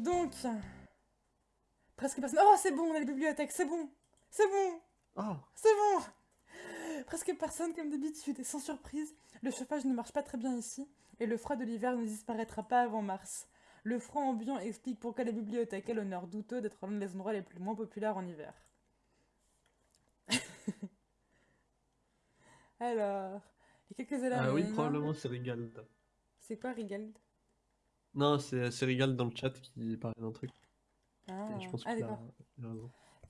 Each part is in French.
Donc, presque personne. Oh, c'est bon, on a la bibliothèque, c'est bon, c'est bon, Oh, c'est bon. Presque personne comme d'habitude, et sans surprise, le chauffage ne marche pas très bien ici, et le froid de l'hiver ne disparaîtra pas avant mars. Le froid ambiant explique pourquoi la bibliothèque a l'honneur douteux d'être l'un des endroits les plus moins populaires en hiver. Alors, il y a quelques élèves. ah oui, probablement c'est Rigald. C'est quoi Rigald? Non, c'est c'est Rigald dans le chat qui parlait d'un truc. Ah, Et je pense ah, d'accord.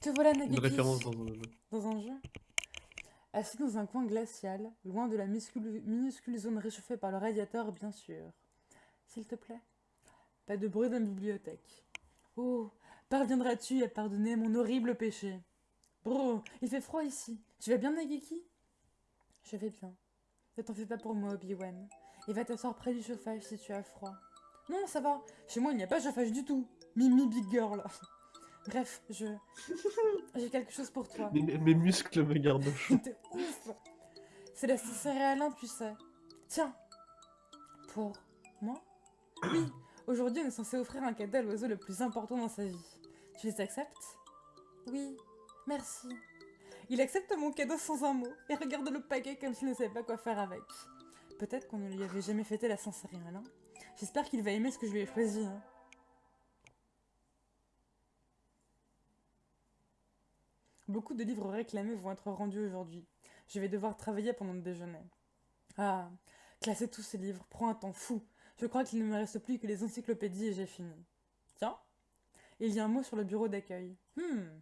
Te voilà Une Nageki référence dans un jeu. dans un jeu. Assis dans un coin glacial, loin de la minuscule, minuscule zone réchauffée par le radiateur, bien sûr. S'il te plaît. Pas de bruit dans la bibliothèque. Oh, parviendras-tu à pardonner mon horrible péché? Bro, il fait froid ici. Tu vas bien, Nageki Je vais bien. Ne t'en fais pas pour moi, Obi-Wan. Et va t'asseoir près du chauffage si tu as froid. Non, ça va. Chez moi, il n'y a pas de chauffage du tout. Mimi Big Girl. Bref, je... J'ai quelque chose pour toi. Mes, mes muscles me gardent chaud. T'es ouf C'est la céréalin, tu sais. Tiens. Pour moi? Oui, aujourd'hui on est censé offrir un cadeau à l'oiseau le plus important dans sa vie. Tu les acceptes? Oui, merci. Il accepte mon cadeau sans un mot et regarde le paquet comme s'il ne savait pas quoi faire avec. Peut-être qu'on ne lui avait jamais fêté la Saint-Céréalin. J'espère qu'il va aimer ce que je lui ai choisi. hein. Beaucoup de livres réclamés vont être rendus aujourd'hui. Je vais devoir travailler pendant le déjeuner. Ah, classer tous ces livres prend un temps fou. Je crois qu'il ne me reste plus que les encyclopédies et j'ai fini. Tiens, il y a un mot sur le bureau d'accueil. Hmm,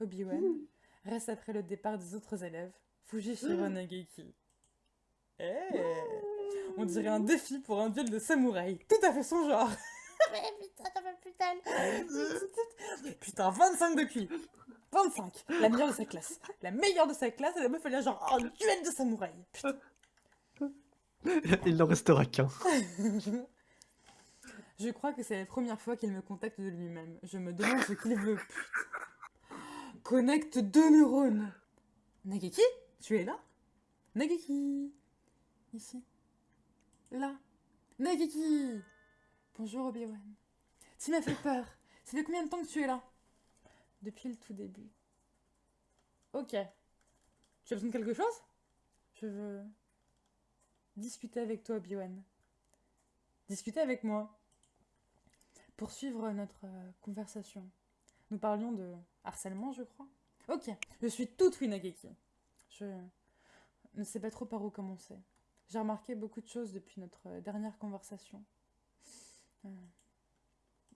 Obi-Wan reste après le départ des autres élèves. Fujishiro Nageki. Eh, on dirait un défi pour un duel de samouraï. Tout à fait son genre. Mais putain, fait putain. Putain, 25 de QI. 25. La meilleure de sa classe. La meilleure de sa classe, et la meuf, elle a genre un duel de samouraï. Putain. Il n'en restera qu'un. Je crois que c'est la première fois qu'il me contacte de lui-même. Je me demande ce qu'il veut. Putain. Connecte deux neurones. Nageki, tu es là? Nageki. Ici. Là. Nageki. Bonjour Obi-Wan. Tu m'as fait peur. Ça fait combien de temps que tu es là? Depuis le tout début. Ok. Tu as besoin de quelque chose? Je veux discuter avec toi, Obi-Wan. Discuter avec moi. Poursuivre notre euh, conversation. Nous parlions de harcèlement, je crois. Ok, je suis toute oui, Nageki. Je ne sais pas trop par où commencer. J'ai remarqué beaucoup de choses depuis notre euh, dernière conversation. Euh,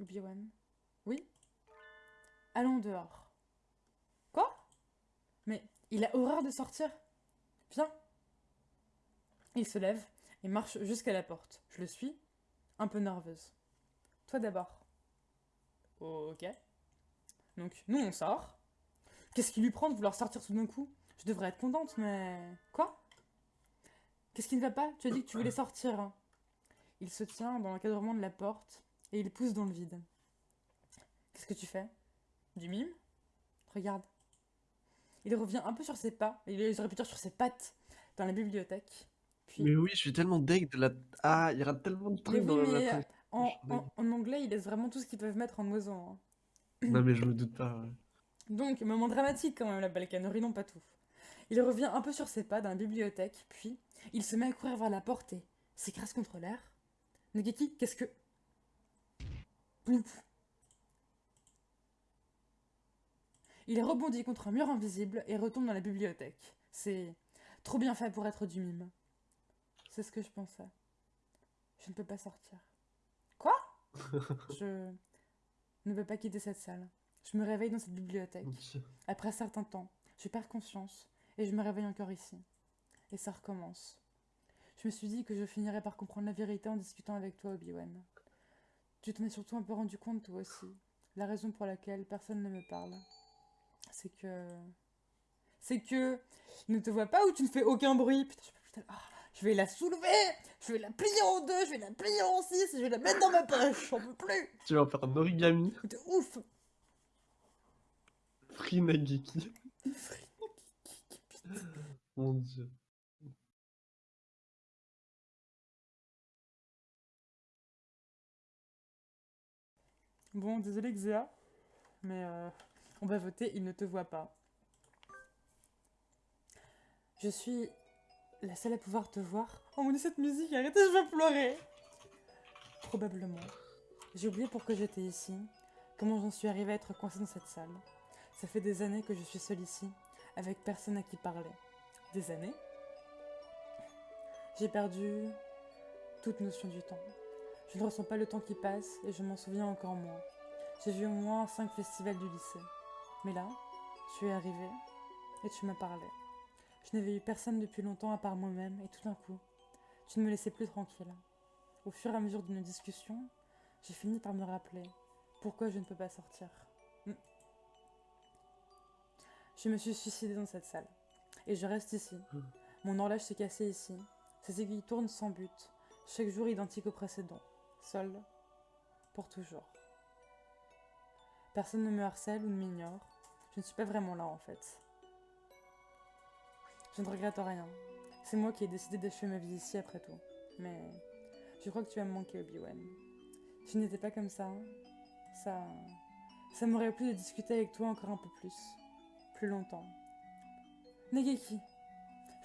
Obi-Wan. Oui? Allons dehors. Quoi? Mais il a horreur de sortir. Viens. Il se lève et marche jusqu'à la porte. Je le suis, un peu nerveuse. Toi d'abord. Ok. Donc, nous, on sort. Qu'est-ce qui lui prend de vouloir sortir tout d'un coup? Je devrais être contente, mais... Quoi? Qu'est-ce qui ne va pas? Tu as dit que tu voulais sortir. hein. Il se tient dans l'encadrement de la porte et il pousse dans le vide. Qu'est-ce que tu fais? Du mime? Regarde. Il revient un peu sur ses pas, il aurait pu dire sur ses pattes, dans la bibliothèque. Puis, Mais oui, je suis tellement deg de la. Ah, il y aura tellement de Mais trucs oui, dans mais, la. en, en- en anglais, ils laissent vraiment tout ce qu'ils peuvent mettre en oiseau. hein. Non, mais je me doute pas. ouais. Donc, moment dramatique quand même, la balkanerie, non pas tout. Il revient un peu sur ses pas dans la bibliothèque, puis il se met à courir vers la porte et s'écrase contre l'air. Nageki, qu'est-ce que... Plouf. Il rebondit contre un mur invisible et retombe dans la bibliothèque. C'est trop bien fait pour être du mime. C'est ce que je pensais. Je ne peux pas sortir. Quoi? Je ne peux pas quitter cette salle. Je me réveille dans cette bibliothèque. Après un certain temps, je perds conscience et je me réveille encore ici. Et ça recommence. Je me suis dit que je finirais par comprendre la vérité en discutant avec toi, Obi-Wan. Tu t'en es surtout un peu rendu compte, toi aussi. La raison pour laquelle personne ne me parle, c'est que. C'est que. Il ne te voit pas ou tu ne fais aucun bruit. Putain, je peux plus Ah, je vais la soulever Je vais la plier en deux, je vais la plier en six, je vais la mettre dans ma poche J'en peux plus Tu vas en faire un origami. T'es ouf Free Nageki. Mon dieu. Bon, désolé Xéa, mais euh, on va voter, il ne te voit pas. Je suis la seule à pouvoir te voir. Oh mon dieu, cette musique, arrêtez, je vais pleurer. Probablement. J'ai oublié pourquoi j'étais ici, comment j'en suis arrivée à être coincée dans cette salle. Ça fait des années que je suis seule ici, avec personne à qui parler. Des années J'ai perdu toute notion du temps. Je ne ressens pas le temps qui passe et je m'en souviens encore moins. J'ai vu au moins cinq festivals du lycée. Mais là, tu es arrivé et tu m'as parlé. Je n'avais eu personne depuis longtemps à part moi-même et tout d'un coup, tu ne me laissais plus tranquille. Au fur et à mesure de nos discussions, j'ai fini par me rappeler pourquoi je ne peux pas sortir. Hmm. Je me suis suicidée dans cette salle. Et je reste ici. Mon horloge s'est cassée ici. Ses aiguilles tournent sans but. Chaque jour identique au précédent. Seul. Pour toujours. Personne ne me harcèle ou ne m'ignore. Je ne suis pas vraiment là en fait. Je ne regrette rien. C'est moi qui ai décidé d'achever ma vie ici après tout. Mais je crois que tu vas me manquer, Obi-Wan. Tu n'étais pas comme ça. hein. Ça. Ça m'aurait plu de discuter avec toi encore un peu plus. Plus longtemps. Nageki.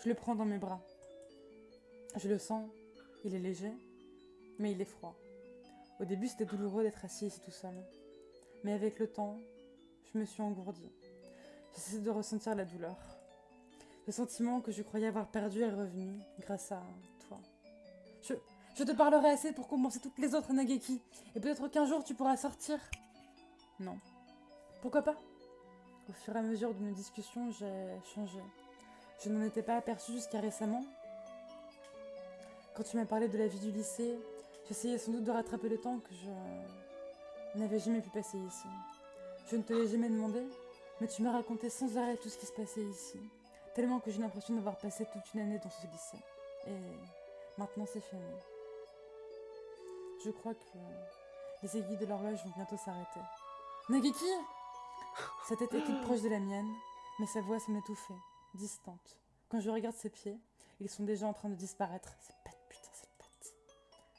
Je le prends dans mes bras. Je le sens. Il est léger. Mais il est froid. Au début, c'était douloureux d'être assis ici tout seul. Mais avec le temps, je me suis engourdie. J'ai cessé de ressentir la douleur. Le sentiment que je croyais avoir perdu est revenu grâce à toi. Je, je te parlerai assez pour compenser toutes les autres Nageki. Et peut-être qu'un jour tu pourras sortir. Non. Pourquoi pas? Au fur et à mesure de nos discussions, j'ai changé. Je n'en étais pas aperçue jusqu'à récemment. Quand tu m'as parlé de la vie du lycée, j'essayais sans doute de rattraper le temps que je n'avais jamais pu passer ici. Je ne te l'ai jamais demandé, mais tu m'as raconté sans arrêt tout ce qui se passait ici. Tellement que j'ai l'impression d'avoir passé toute une année dans ce lycée. Et maintenant c'est fini. Je crois que les aiguilles de l'horloge vont bientôt s'arrêter. Nageki? Sa tête est toute proche de la mienne, mais sa voix semble étouffée, distante. Quand je regarde ses pieds, ils sont déjà en train de disparaître. Ses pattes, putain, ses pattes.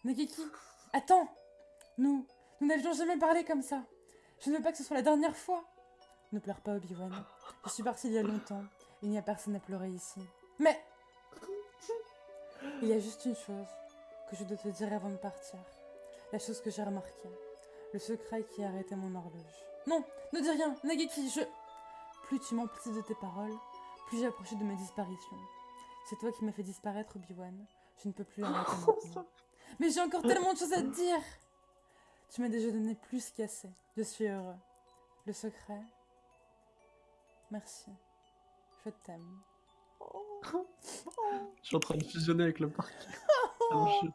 Nageki Attends Nous, nous n'avions jamais parlé comme ça. Je ne veux pas que ce soit la dernière fois. Ne pleure pas, Obi-Wan. Je suis partie il y a longtemps. Il n'y a personne à pleurer ici. Mais il y a juste une chose que je dois te dire avant de partir. La chose que j'ai remarquée. Le secret qui a arrêté mon horloge. Non, ne dis rien, Nageki, je... Plus tu m'emplis de tes paroles, plus j'ai approché de ma disparition. C'est toi qui m'as fait disparaître, Obi-Wan. Je ne peux plus arrêter maintenant. Mais j'ai encore tellement de choses à te dire Tu m'as déjà donné plus qu'assez. Je suis heureux. Le secret... Merci. Je t'aime. Je suis en train de fusionner avec le parc. Ah, je-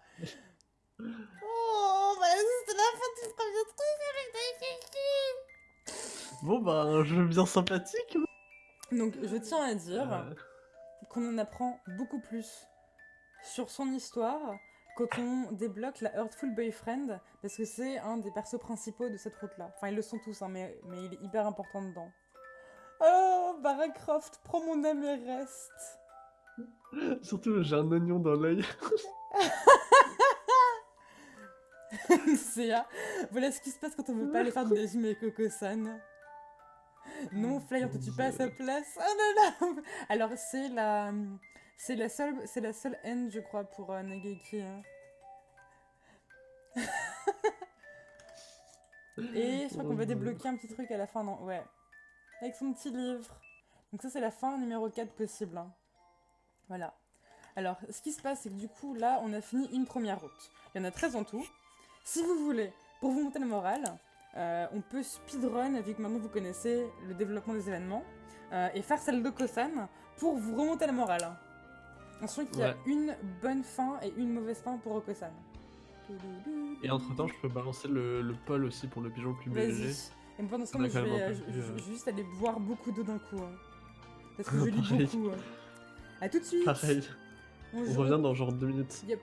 Oh, bah c'était la fin du premier truc avec Nageki Bon, bah, un jeu bien sympathique. Donc, je tiens à dire Euh, qu'on en apprend beaucoup plus sur son histoire quand on débloque la Earthful Boyfriend, parce que c'est un des persos principaux de cette route-là. Enfin, ils le sont tous, hein, mais, mais il est hyper important dedans. Oh, Barra Croft, prends mon âme et reste. Surtout, j'ai un oignon dans l'œil. c'est Voilà ce qui se passe quand on veut pas aller faire régime avec Coco-san. Non, Fly, on te tue pas à sa place? Oh là là Alors, c'est la... C'est la seule, c'est la seule haine, je crois, pour euh, Nageki. hein. Et je crois qu'on va débloquer un petit truc à la fin, non? Ouais. Avec son petit livre. Donc ça, c'est la fin numéro 4 possible. hein. Voilà. Alors, ce qui se passe, c'est que du coup, là, on a fini une première route. Il y en a 13 en tout. Si vous voulez, pour vous monter le moral, euh, on peut speedrun, vu que maintenant vous connaissez le développement des événements, euh, et faire celle de Kosan pour vous remonter le moral. On sent qu'il y a Ouais. une bonne fin et une mauvaise fin pour Okosan. Et entre temps, je peux balancer le, le pôle aussi pour le pigeon le plus léger. Et pendant ce temps, On je vais, euh, je- vais juste aller boire beaucoup d'eau d'un coup. hein. Parce que je lis beaucoup. hein. A tout de suite Pareil, on Bonjour. revient dans genre deux minutes. Yep.